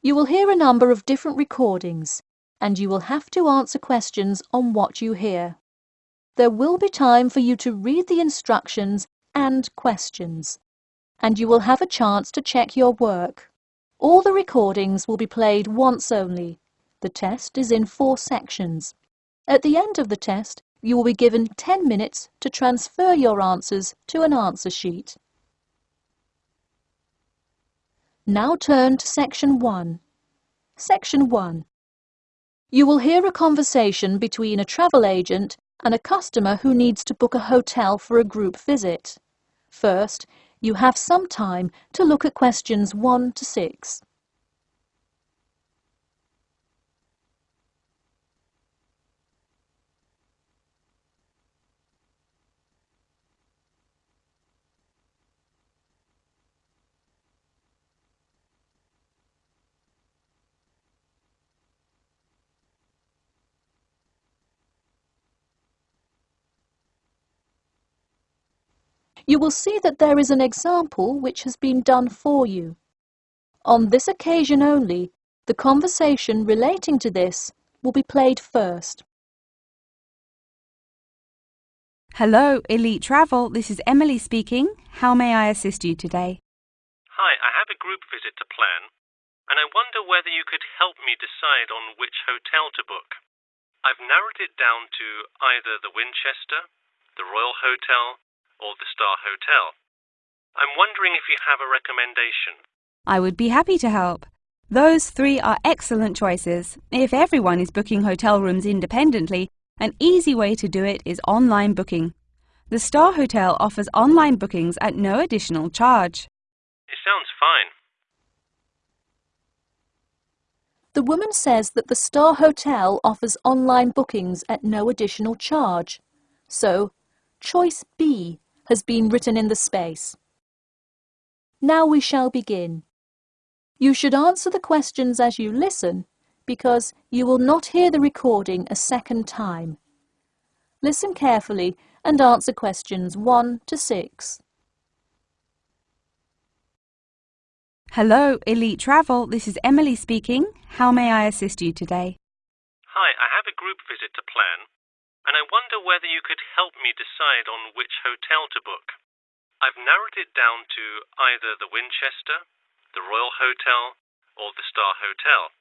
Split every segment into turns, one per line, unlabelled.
You will hear a number of different recordings and you will have to answer questions on what you hear. There will be time for you to read the instructions and questions, and you will have a chance to check your work. All the recordings will be played once only. The test is in four sections. At the end of the test, you will be given 10 minutes to transfer your answers to an answer sheet. Now turn to Section 1. Section 1. You will hear a conversation between a travel agent and a customer who needs to book a hotel for a group visit. First, you have some time to look at questions 1 to 6. You will see that there is an example which has been done for you. On this occasion only, the conversation relating to this will be played first.
Hello, Elite Travel. This is Emily speaking. How may I assist you today?
Hi, I have a group visit to plan, and I wonder whether you could help me decide on which hotel to book. I've narrowed it down to either the Winchester, the Royal Hotel, or the Star Hotel. I'm wondering if you have a recommendation.
I would be happy to help. Those three are excellent choices. If everyone is booking hotel rooms independently, an easy way to do it is online booking. The Star Hotel offers online bookings at no additional charge.
It sounds fine.
The woman says that the Star Hotel offers online bookings at no additional charge. So, choice B has been written in the space. Now we shall begin. You should answer the questions as you listen because you will not hear the recording a second time. Listen carefully and answer questions 1 to 6.
Hello, Elite Travel. This is Emily speaking. How may I assist you today?
Hi, I have a group visit to plan and I wonder whether you could help me decide on which hotel to book. I've narrowed it down to either the Winchester, the Royal Hotel, or the Star Hotel.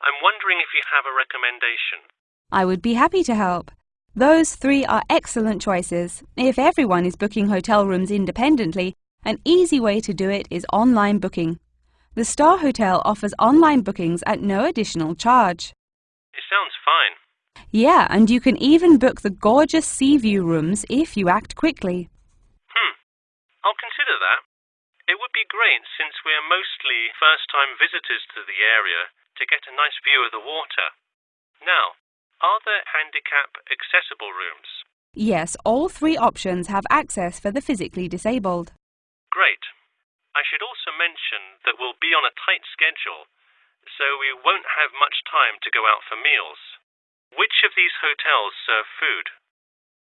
I'm wondering if you have a recommendation.
I would be happy to help. Those three are excellent choices. If everyone is booking hotel rooms independently, an easy way to do it is online booking. The Star Hotel offers online bookings at no additional charge.
It sounds fine.
Yeah, and you can even book the gorgeous sea view rooms if you act quickly.
Hmm. I'll consider that. It would be great since we're mostly first-time visitors to the area to get a nice view of the water. Now, are there handicap accessible rooms?
Yes, all three options have access for the physically disabled.
Great. I should also mention that we'll be on a tight schedule, so we won't have much time to go out for meals. Which of these hotels serve food?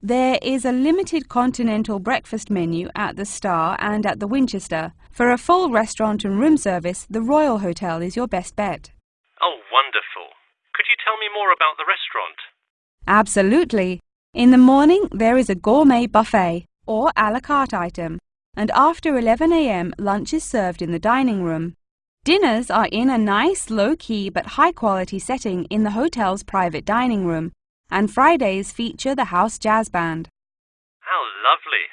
There is a limited continental breakfast menu at the Star and at the Winchester. For a full restaurant and room service, the Royal Hotel is your best bet.
Oh, wonderful. Could you tell me more about the restaurant?
Absolutely. In the morning, there is a gourmet buffet or a la carte item, and after 11 a.m., lunch is served in the dining room. Dinners are in a nice, low-key but high-quality setting in the hotel's private dining room, and Fridays feature the house jazz band.
How lovely.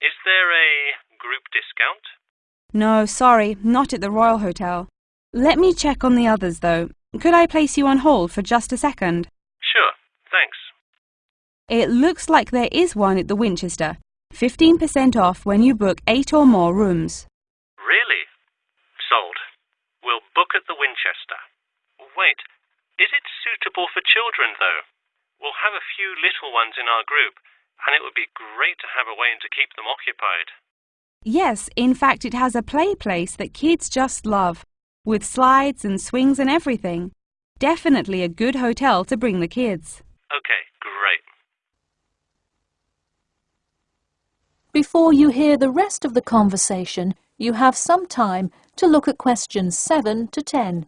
Is there a group discount?
No, sorry, not at the Royal Hotel. Let me check on the others, though. Could I place you on hold for just a second?
Sure, thanks.
It looks like there is one at the Winchester. 15% off when you book eight or more rooms.
Really? Sold. We'll book at the Winchester. Wait, is it suitable for children, though? We'll have a few little ones in our group, and it would be great to have a way to keep them occupied.
Yes, in fact, it has a play place that kids just love, with slides and swings and everything. Definitely a good hotel to bring the kids.
Okay, great.
Before you hear the rest of the conversation, You have some time to look at questions 7 to 10.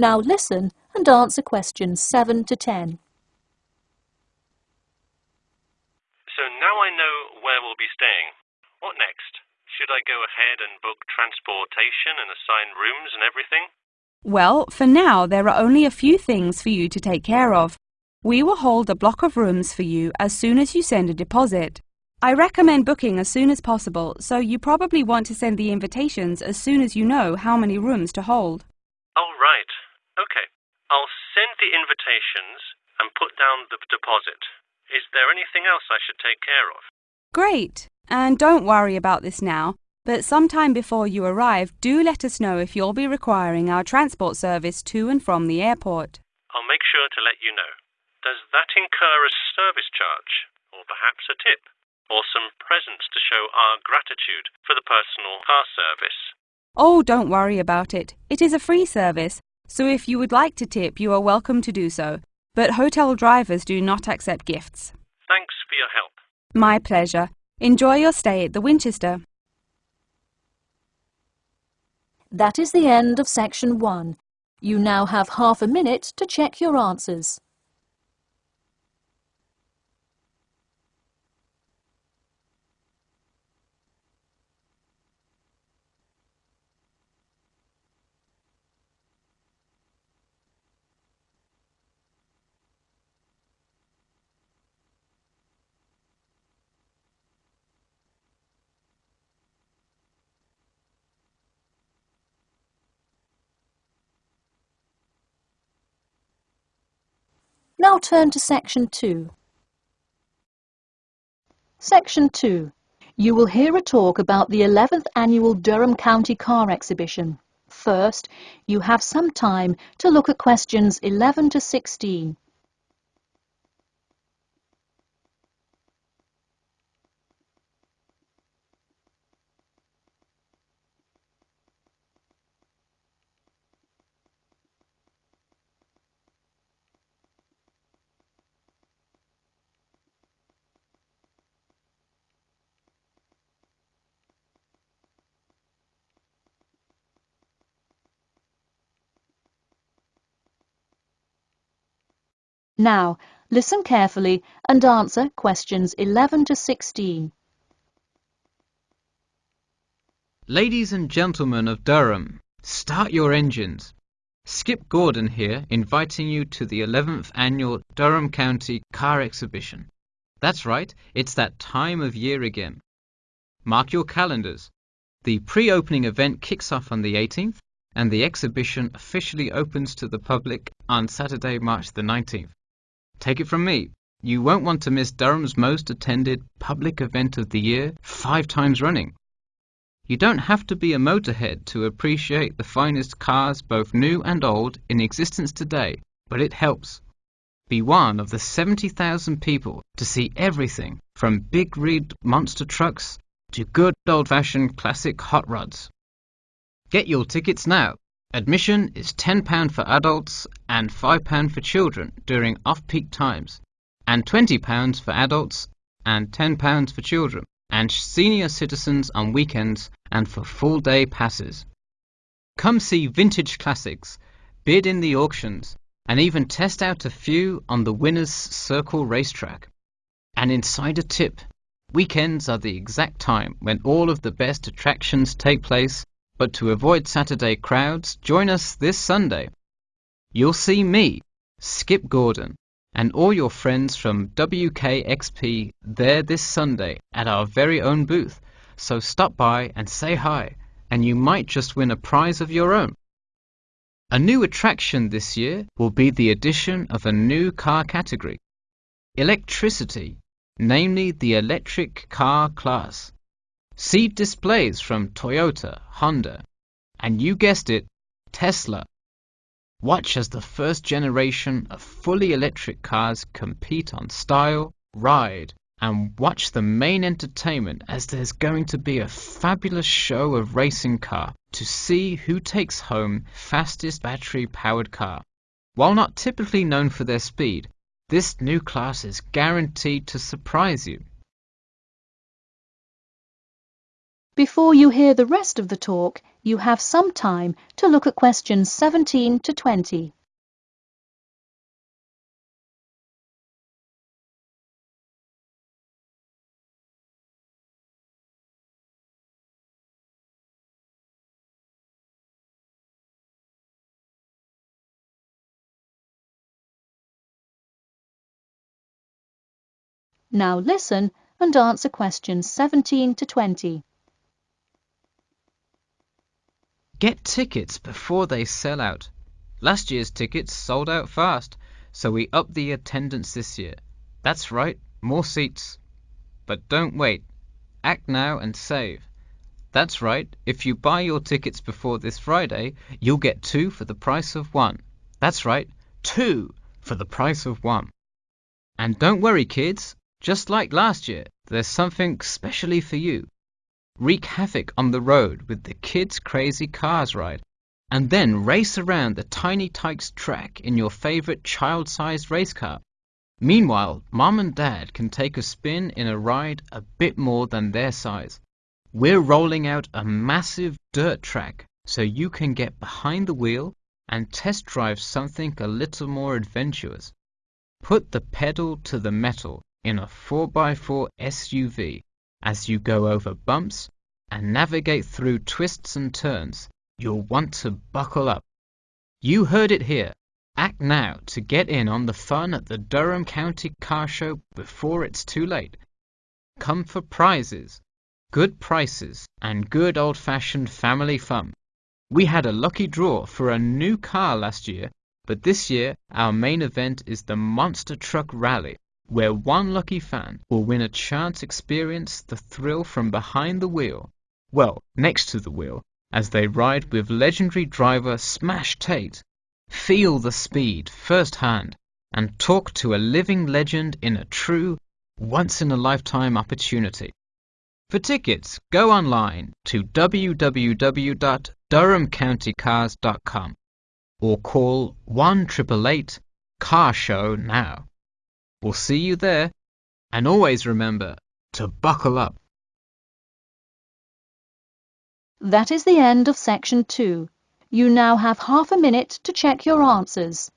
Now listen and answer questions 7 to 10.
So now I know where we'll be staying. What next? Should I go ahead and book transportation and assign rooms and everything?
Well, for now, there are only a few things for you to take care of. We will hold a block of rooms for you as soon as you send a deposit. I recommend booking as soon as possible, so you probably want to send the invitations as soon as you know how many rooms to hold.
All right. Okay. I'll send the invitations and put down the deposit. Is there anything else I should take care of?
Great! And don't worry about this now, but sometime before you arrive, do let us know if you'll be requiring our transport service to and from the airport.
I'll make sure to let you know. Does that incur a service charge? Or perhaps a tip? Or some presents to show our gratitude for the personal car service?
Oh, don't worry about it. It is a free service, so if you would like to tip, you are welcome to do so. But hotel drivers do not accept gifts.
Thanks for your help.
My pleasure. Enjoy your stay at the Winchester.
That is the end of section 1. You now have half a minute to check your answers. Now turn to section 2. Section 2. You will hear a talk about the 11th Annual Durham County Car Exhibition. First, you have some time to look at questions 11 to 16. Now, listen carefully and answer questions 11 to 16.
Ladies and gentlemen of Durham, start your engines. Skip Gordon here, inviting you to the 11th annual Durham County Car Exhibition. That's right, it's that time of year again. Mark your calendars. The pre-opening event kicks off on the 18th, and the exhibition officially opens to the public on Saturday, March the 19th. Take it from me, you won't want to miss Durham's most attended public event of the year five times running. You don't have to be a motorhead to appreciate the finest cars, both new and old, in existence today, but it helps. Be one of the 70,000 people to see everything from big rig monster trucks to good old fashioned classic hot rods. Get your tickets now Admission is £10 for adults and £5 for children during off-peak times, and £20 for adults and £10 for children, and senior citizens on weekends and for full-day passes. Come see vintage classics, bid in the auctions, and even test out a few on the Winners Circle racetrack. An insider tip. Weekends are the exact time when all of the best attractions take place but to avoid Saturday crowds, join us this Sunday. You'll see me, Skip Gordon, and all your friends from WKXP there this Sunday at our very own booth, so stop by and say hi, and you might just win a prize of your own. A new attraction this year will be the addition of a new car category electricity, namely the electric car class. See displays from Toyota, Honda, and you guessed it, Tesla. Watch as the first generation of fully electric cars compete on style, ride, and watch the main entertainment as there's going to be a fabulous show of racing car to see who takes home fastest battery powered car. While not typically known for their speed, this new class is guaranteed to surprise you.
Before you hear the rest of the talk, you have some time to look at questions 17 to 20. Now listen and answer questions 17 to 20.
Get tickets before they sell out. Last year's tickets sold out fast, so we upped the attendance this year. That's right, more seats. But don't wait. Act now and save. That's right, if you buy your tickets before this Friday, you'll get two for the price of one. That's right, two for the price of one. And don't worry, kids, just like last year, there's something specially for you. Wreak havoc on the road with the Kids Crazy Cars ride, and then race around the Tiny Tykes track in your favorite child-sized race car. Meanwhile, Mom and Dad can take a spin in a ride a bit more than their size. We're rolling out a massive dirt track so you can get behind the wheel and test drive something a little more adventurous. Put the pedal to the metal in a 4x4 SUV as you go over bumps and navigate through twists and turns. You'll want to buckle up. You heard it here. Act now to get in on the fun at the Durham County Car Show before it's too late. Come for prizes, good prices, and good old fashioned family fun. We had a lucky draw for a new car last year, but this year our main event is the Monster Truck Rally where one lucky fan will win a chance experience the thrill from behind the wheel, well, next to the wheel, as they ride with legendary driver Smash Tate. Feel the speed firsthand and talk to a living legend in a true, once in a lifetime opportunity. For tickets, go online to www.durhamcountycars.com or call 1 Car Show now. We'll see you there. And always remember to buckle up.
That is the end of section two. You now have half a minute to check your answers.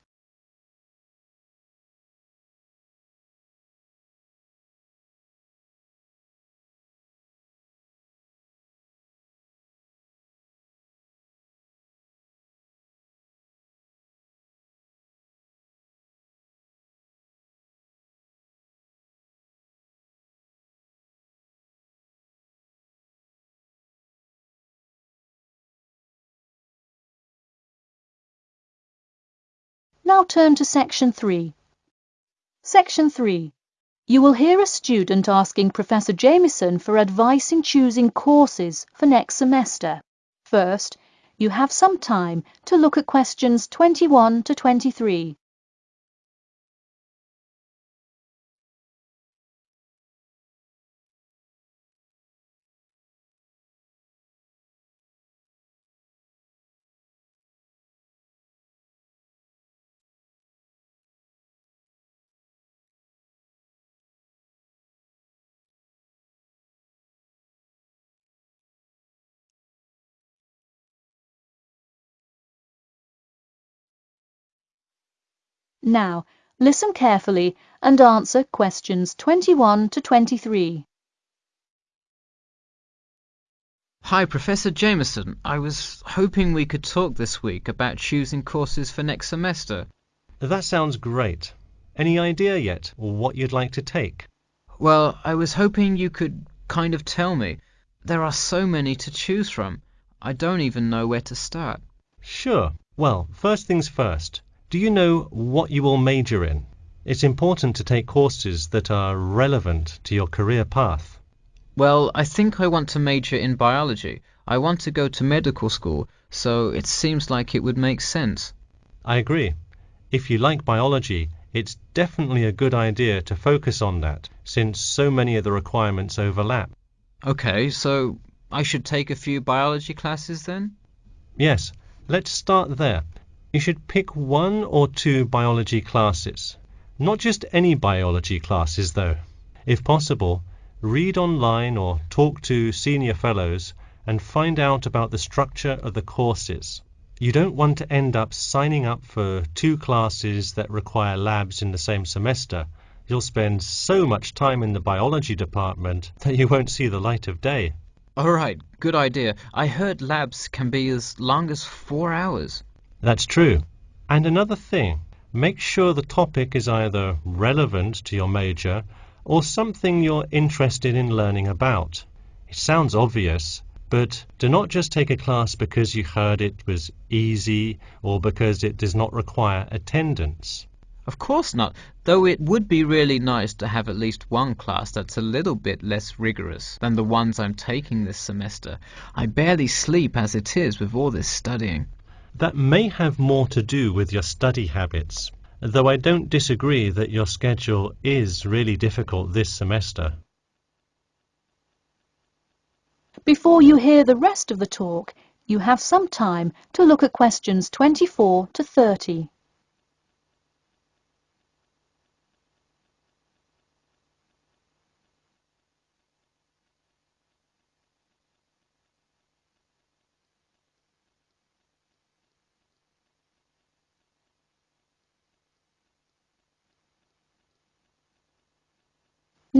Now turn to section 3. Section 3. You will hear a student asking Professor Jameson for advice in choosing courses for next semester. First, you have some time to look at questions 21 to 23. Now, listen carefully and answer questions 21 to 23.
Hi, Professor Jameson. I was hoping we could talk this week about choosing courses for next semester.
That sounds great. Any idea yet what you'd like to take?
Well, I was hoping you could kind of tell me. There are so many to choose from. I don't even know where to start.
Sure. Well, first things first. Do you know what you will major in? It's important to take courses that are relevant to your career path.
Well, I think I want to major in biology. I want to go to medical school, so it seems like it would make sense.
I agree. If you like biology, It's definitely a good idea to focus on that, since so many of the requirements overlap.
Okay, so I should take a few biology classes then?
Yes, let's start there. You should pick one or two biology classes. Not just any biology classes, though. If possible, read online or talk to senior fellows and find out about the structure of the courses. You don't want to end up signing up for two classes that require labs in the same semester. You'll spend so much time in the biology department that you won't see the light of day.
All right, good idea. I heard labs can be as long as four hours.
That's true. And another thing, make sure the topic is either relevant to your major or something you're interested in learning about. It sounds obvious, but do not just take a class because you heard it was easy or because it does not require attendance.
Of course not, though it would be really nice to have at least one class that's a little bit less rigorous than the ones I'm taking this semester. I barely sleep as it is with all this studying.
That may have more to do with your study habits, though I don't disagree that your schedule is really difficult this semester.
Before you hear the rest of the talk, you have some time to look at questions 24 to 30.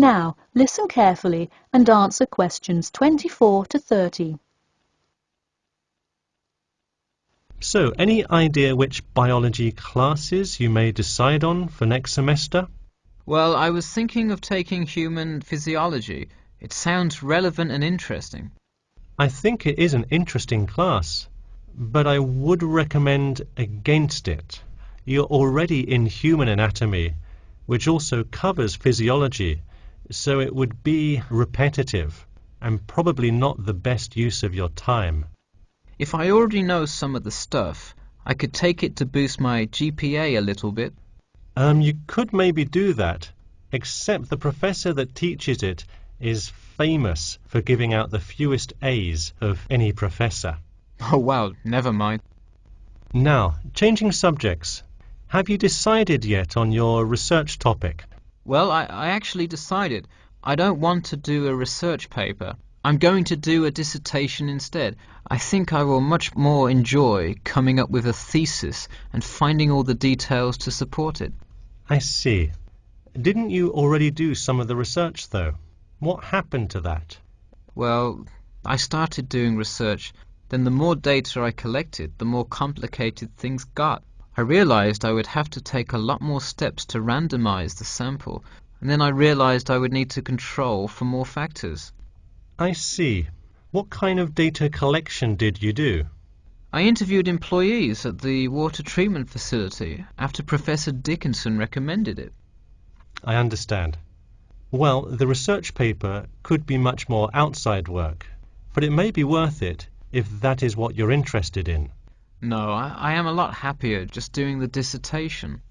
Now, listen carefully and answer questions 24 to 30.
So, any idea which biology classes you may decide on for next semester?
Well, I was thinking of taking human physiology. It sounds relevant and interesting.
I think it is an interesting class, but I would recommend against it. You're already in human anatomy, which also covers physiology, so it would be repetitive and probably not the best use of your time.
If I already know some of the stuff, I could take it to boost my GPA a little bit.
Um, you could maybe do that, except the professor that teaches it is famous for giving out the fewest A's of any professor.
Oh wow, never mind.
Now, changing subjects. Have you decided yet on your research topic?
Well, I, I actually decided I don't want to do a research paper. I'm going to do a dissertation instead. I think I will much more enjoy coming up with a thesis and finding all the details to support it.
I see. Didn't you already do some of the research, though? What happened to that?
Well, I started doing research, then the more data I collected, the more complicated things got. I realized I would have to take a lot more steps to randomize the sample, and then I realized I would need to control for more factors.
I see. What kind of data collection did you do?
I interviewed employees at the water treatment facility after Professor Dickinson recommended it.
I understand. Well, the research paper could be much more outside work, but it may be worth it if that is what you're interested in.
No, I, I am a lot happier just doing the dissertation.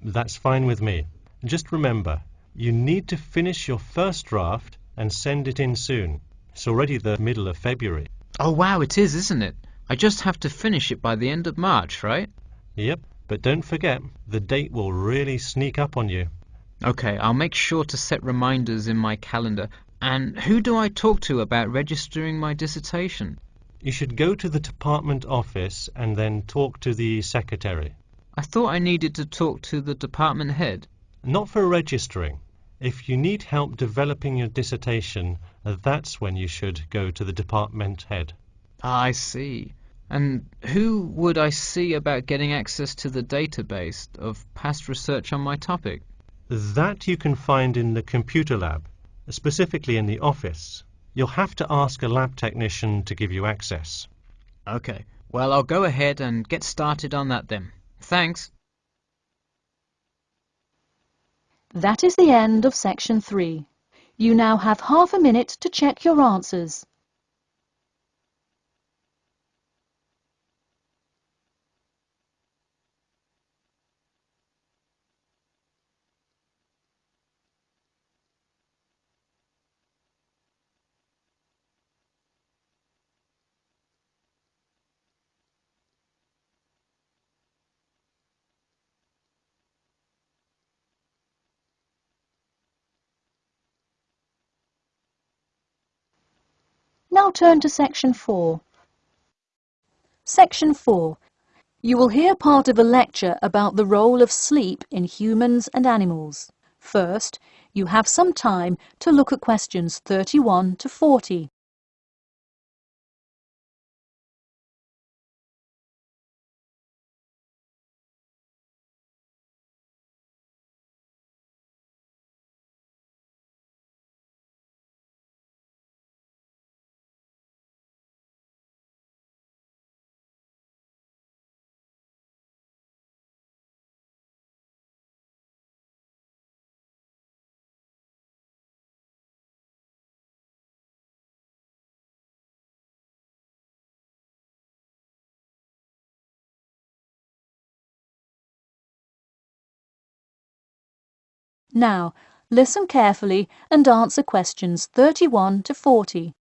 That's fine with me. Just remember, you need to finish your first draft and send it in soon. It's already the middle of February.
Oh wow, it is, isn't it? I just have to finish it by the end of March, right?
Yep, but don't forget, the date will really sneak up on you.
Okay, I'll make sure to set reminders in my calendar. And who do I talk to about registering my dissertation?
You should go to the department office and then talk to the secretary.
I thought I needed to talk to the department head.
Not for registering. If you need help developing your dissertation, that's when you should go to the department head.
Ah, I see. And who would I see about getting access to the database of past research on my topic?
That you can find in the computer lab, specifically in the office. You'll have to ask a lab technician to give you access.
Okay. Well, I'll go ahead and get started on that then. Thanks.
That is the end of section 3. You now have half a minute to check your answers. Turn to section 4. Section 4. You will hear part of a lecture about the role of sleep in humans and animals. First, you have some time to look at questions 31 to 40. Now, listen carefully and answer questions 31 to 40.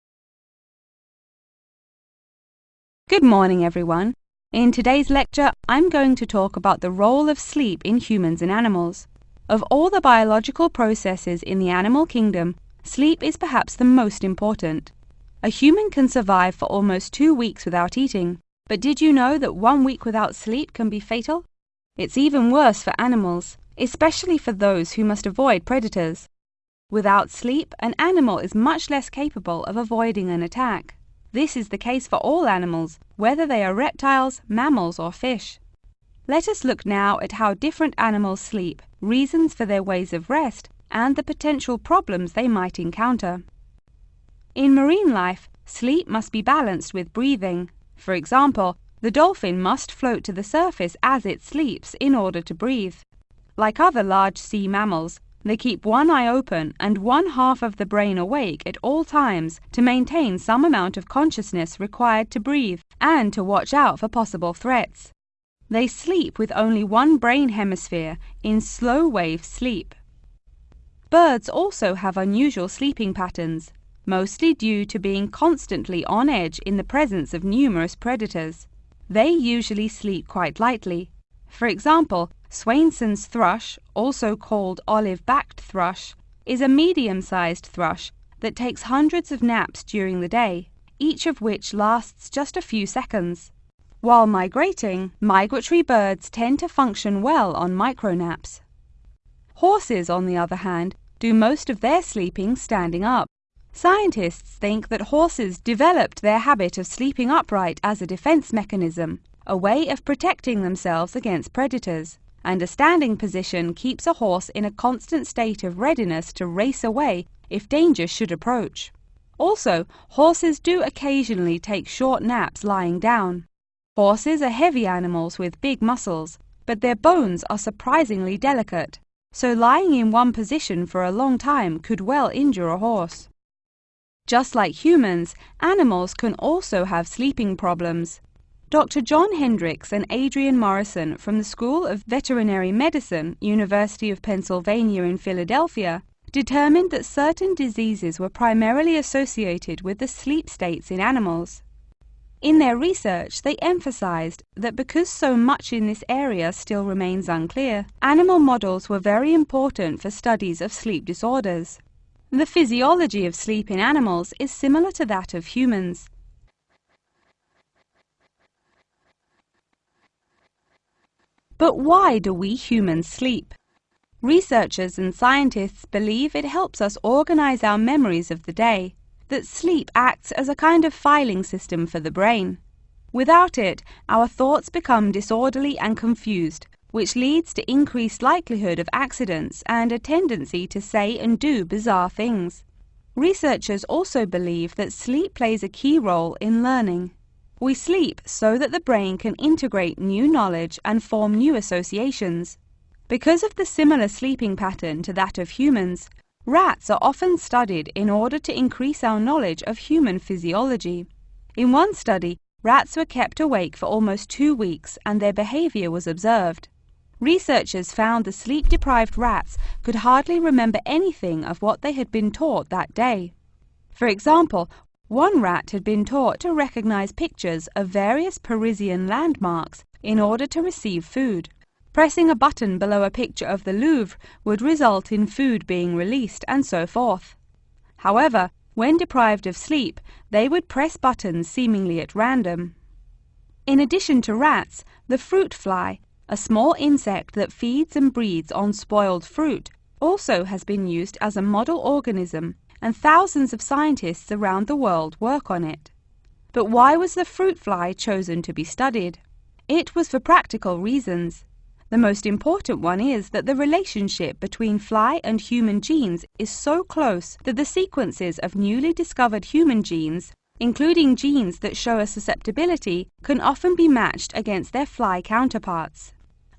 Good morning, everyone. In today's lecture, I'm going to talk about the role of sleep in humans and animals. Of all the biological processes in the animal kingdom, sleep is perhaps the most important. A human can survive for almost two weeks without eating, but did you know that one week without sleep can be fatal? It's even worse for animals especially for those who must avoid predators. Without sleep, an animal is much less capable of avoiding an attack. This is the case for all animals, whether they are reptiles, mammals, or fish. Let us look now at how different animals sleep, reasons for their ways of rest, and the potential problems they might encounter. In marine life, sleep must be balanced with breathing. For example, the dolphin must float to the surface as it sleeps in order to breathe. Like other large sea mammals, they keep one eye open and one half of the brain awake at all times to maintain some amount of consciousness required to breathe and to watch out for possible threats. They sleep with only one brain hemisphere in slow wave sleep. Birds also have unusual sleeping patterns, mostly due to being constantly on edge in the presence of numerous predators. They usually sleep quite lightly. For example, Swainson's thrush, also called olive-backed thrush, is a medium-sized thrush that takes hundreds of naps during the day, each of which lasts just a few seconds. While migrating, migratory birds tend to function well on micronaps. Horses, on the other hand, do most of their sleeping standing up. Scientists think that horses developed their habit of sleeping upright as a defense mechanism, a way of protecting themselves against predators and a standing position keeps a horse in a constant state of readiness to race away if danger should approach. Also, horses do occasionally take short naps lying down. Horses are heavy animals with big muscles, but their bones are surprisingly delicate, so lying in one position for a long time could well injure a horse. Just like humans, animals can also have sleeping problems. Dr. John Hendricks and Adrian Morrison from the School of Veterinary Medicine, University of Pennsylvania in Philadelphia, determined that certain diseases were primarily associated with the sleep states in animals. In their research, they emphasized that because so much in this area still remains unclear, animal models were very important for studies of sleep disorders. The physiology of sleep in animals is similar to that of humans. But why do we humans sleep? Researchers and scientists believe it helps us organize our memories of the day, that sleep acts as a kind of filing system for the brain. Without it, our thoughts become disorderly and confused, which leads to increased likelihood of accidents and a tendency to say and do bizarre things. Researchers also believe that sleep plays a key role in learning. We sleep so that the brain can integrate new knowledge and form new associations. Because of the similar sleeping pattern to that of humans, rats are often studied in order to increase our knowledge of human physiology. In one study, rats were kept awake for almost two weeks and their behavior was observed. Researchers found the sleep-deprived rats could hardly remember anything of what they had been taught that day. For example, one rat had been taught to recognize pictures of various Parisian landmarks in order to receive food. Pressing a button below a picture of the Louvre would result in food being released and so forth. However, When deprived of sleep, they would press buttons seemingly at random. In addition to rats, the fruit fly, a small insect that feeds and breeds on spoiled fruit, also has been used as a model organism, and thousands of scientists around the world work on it. But why was the fruit fly chosen to be studied? It was for practical reasons. The most important one is that the relationship between fly and human genes is so close that the sequences of newly discovered human genes, including genes that show a susceptibility, can often be matched against their fly counterparts.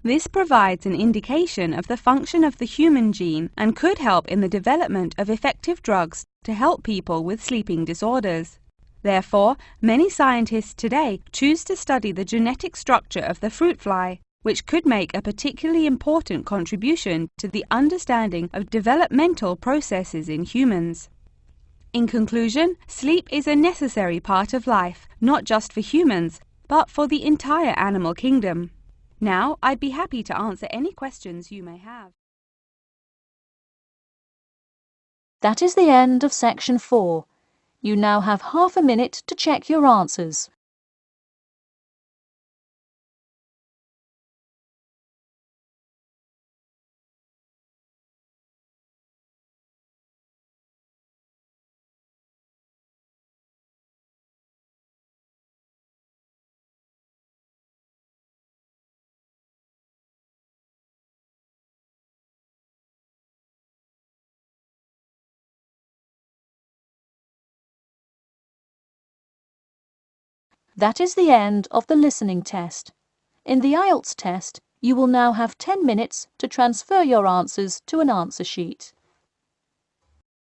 This provides an indication of the function of the human gene and could help in the development of effective drugs to help people with sleeping disorders. Therefore, many scientists today choose to study the genetic structure of the fruit fly which could make a particularly important contribution to the understanding of developmental processes in humans. In conclusion, sleep is a necessary part of life, not just for humans, but for the entire animal kingdom. Now, I'd be happy to answer any questions you may have.
That is the end of section 4. You now have half a minute to check your answers. That is the end of the listening test. In the IELTS test, you will now have 10 minutes to transfer your answers to an answer sheet.